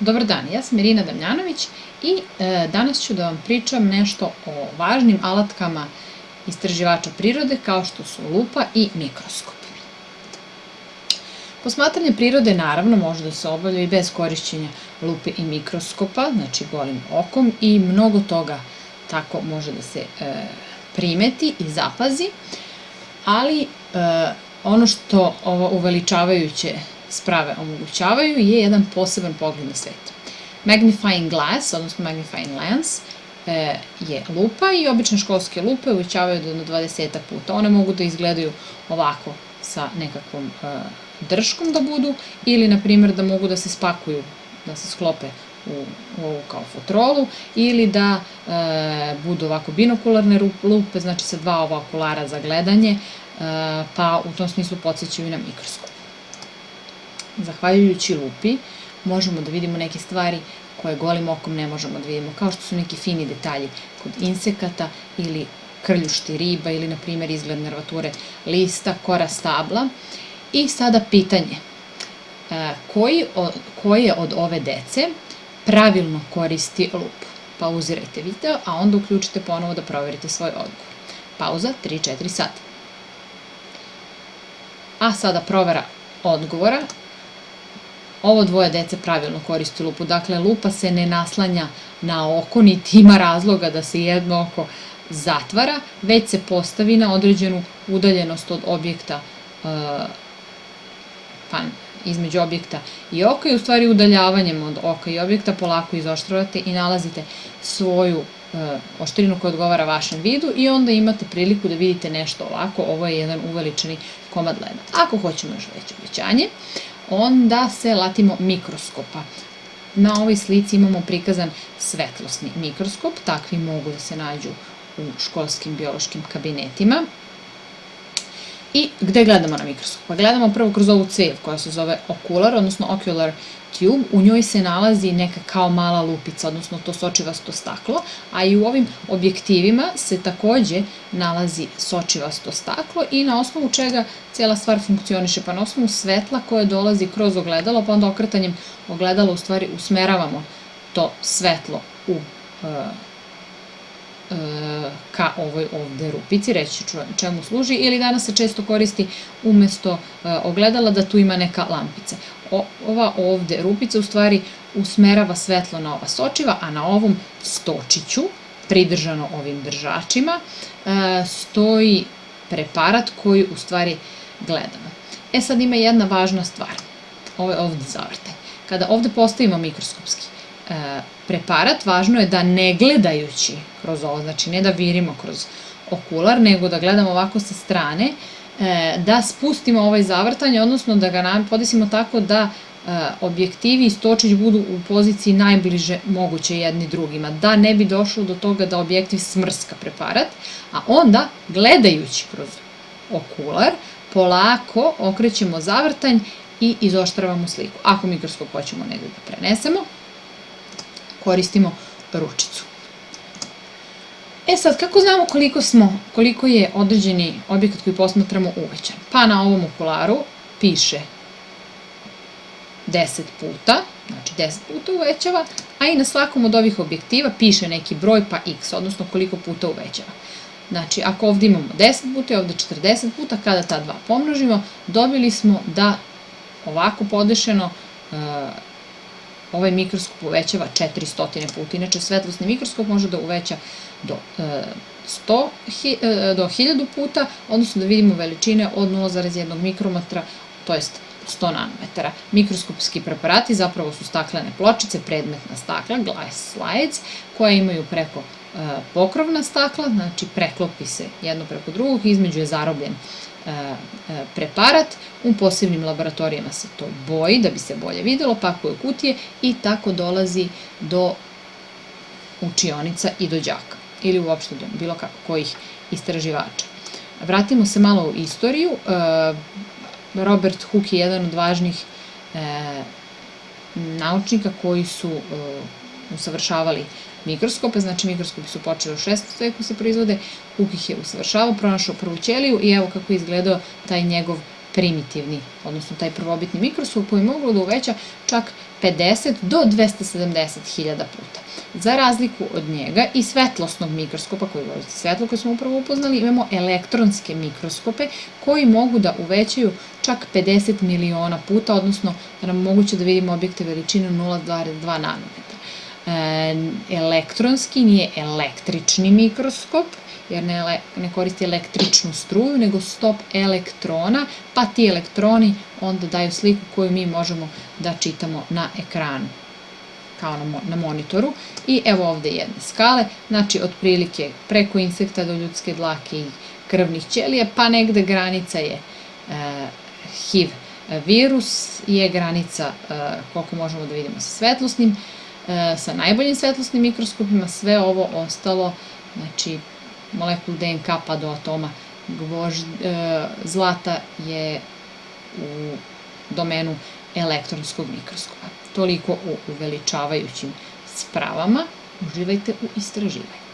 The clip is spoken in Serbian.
Dobar dan, ja sam Irina Damljanović i e, danas ću da vam pričam nešto o važnim alatkama istraživača prirode kao što su lupa i mikroskop. Posmatranje prirode naravno može da se obavlja i bez korišćenja lupe i mikroskopa, znači golim okom i mnogo toga tako može da se e, primeti i zapazi, ali e, ono što ovo uveličavajuće sprave omogućavaju je jedan poseban pogled na svet. Magnifying glass, odnosno magnifying lens, e, je lupa i obične školske lupe uvećavaju do 20 puta. One mogu da izgledaju ovako sa nekakvom e, drškom da budu ili, na primjer, da mogu da se spakuju, da se sklope u, u kao fotrolu ili da e, budu ovako binokularne lupe, znači sa dva ova okulara za gledanje, e, pa u tom smislu podsjećaju na mikroskop zahvaljujući lupi, možemo da vidimo neke stvari koje golim okom ne možemo da vidimo, kao što su neki fini detalji kod insekata ili krljušti riba ili, na primjer, izgled nervature lista, kora stabla. I sada pitanje, e, koji, koje od ove dece pravilno koristi lupu? Pauzirajte video, a onda uključite ponovo da proverite svoj odgovor. Pauza 3-4 sata. A sada provera odgovora ovo dvoje dece pravilno koristi lupu. Dakle, lupa se ne naslanja na oko, niti ima razloga da se jedno oko zatvara, već se postavi na određenu udaljenost od objekta pa između objekta i oka i u stvari udaljavanjem od oka i objekta polako izoštravate i nalazite svoju uh, oštrinu koja odgovara vašem vidu i onda imate priliku da vidite nešto ovako, ovo je jedan uveličani komad leda. Ako hoćemo još veće obećanje, onda se latimo mikroskopa. Na ovoj slici imamo prikazan svetlosni mikroskop, takvi mogu da se nađu u školskim biološkim kabinetima. I gde gledamo na mikroskop? Pa gledamo prvo kroz ovu cev koja se zove okular, odnosno ocular tube. U njoj se nalazi neka kao mala lupica, odnosno to sočivasto staklo, a i u ovim objektivima se takođe nalazi sočivasto staklo i na osnovu čega cijela stvar funkcioniše, pa na osnovu svetla koje dolazi kroz ogledalo, pa onda okretanjem ogledala u stvari usmeravamo to svetlo u e, E, ka ovoj ovde rupici, reći čemu služi, ili danas se često koristi umesto e, ogledala da tu ima neka lampica. ova ovde rupica u stvari usmerava svetlo na ova sočiva, a na ovom stočiću, pridržano ovim držačima, e, stoji preparat koji u stvari gledamo. E sad ima jedna važna stvar, ovo je ovde zavrtaj. Kada ovde postavimo mikroskopski preparat, važno je da ne gledajući kroz ovo, znači ne da virimo kroz okular, nego da gledamo ovako sa strane, e, da spustimo ovaj zavrtanje, odnosno da ga podesimo tako da e, objektivi i stočić budu u poziciji najbliže moguće jedni drugima, da ne bi došlo do toga da objektiv smrska preparat, a onda gledajući kroz okular, polako okrećemo zavrtanj i izoštravamo sliku. Ako mikroskop hoćemo negde da prenesemo, koristimo ručicu. E sad, kako znamo koliko smo, koliko je određeni objekat koji posmatramo uvećan? Pa na ovom okularu piše 10 puta, znači 10 puta uvećava, a i na svakom od ovih objektiva piše neki broj pa x, odnosno koliko puta uvećava. Znači, ako ovde imamo 10 puta i ovde 40 puta, kada ta dva pomnožimo, dobili smo da ovako podešeno ovaj mikroskop uvećava 400 puta. Inače, svetlosni mikroskop može da uveća do 100, e, do 1000 puta, odnosno da vidimo veličine od 0,1 mikrometra, to jest 100 nanometara. Mikroskopski preparati zapravo su staklene pločice, predmetna stakla, glass slides, koje imaju preko e, pokrovna stakla, znači preklopi se jedno preko drugog, između je zarobljen E, e, preparat, u posebnim laboratorijama se to boji da bi se bolje videlo, pakuje kutije i tako dolazi do učionica i do đaka ili uopšte do bilo kako kojih istraživača. Vratimo se malo u istoriju. E, Robert Hooke je jedan od važnih naučnika koji su usavršavali mikroskope, znači mikroskopi su počeli u 16. veku se proizvode, Cook ih je usavršavao, pronašao prvu ćeliju i evo kako je izgledao taj njegov primitivni, odnosno taj prvobitni mikroskop koji mogu da uveća čak 50 do 270 hiljada puta. Za razliku od njega i svetlosnog mikroskopa koji koristi svetlo koje smo upravo upoznali, imamo elektronske mikroskope koji mogu da uvećaju čak 50 miliona puta, odnosno da nam moguće da vidimo objekte veličine 0,2 nanometra. E, elektronski nije električni mikroskop, jer ne, ne koristi električnu struju, nego stop elektrona, pa ti elektroni onda daju sliku koju mi možemo da čitamo na ekranu kao na, na monitoru. I evo ovde jedne skale, znači otprilike preko insekta do ljudske dlake i krvnih ćelija, pa negde granica je e, HIV virus, je granica e, koliko možemo da vidimo sa svetlosnim, sa najboljim svetlosnim mikroskopima, sve ovo ostalo, znači molekul DNK pa do atoma gvožd, e, zlata je u domenu elektronskog mikroskopa. Toliko o uveličavajućim spravama. Uživajte u istraživanju.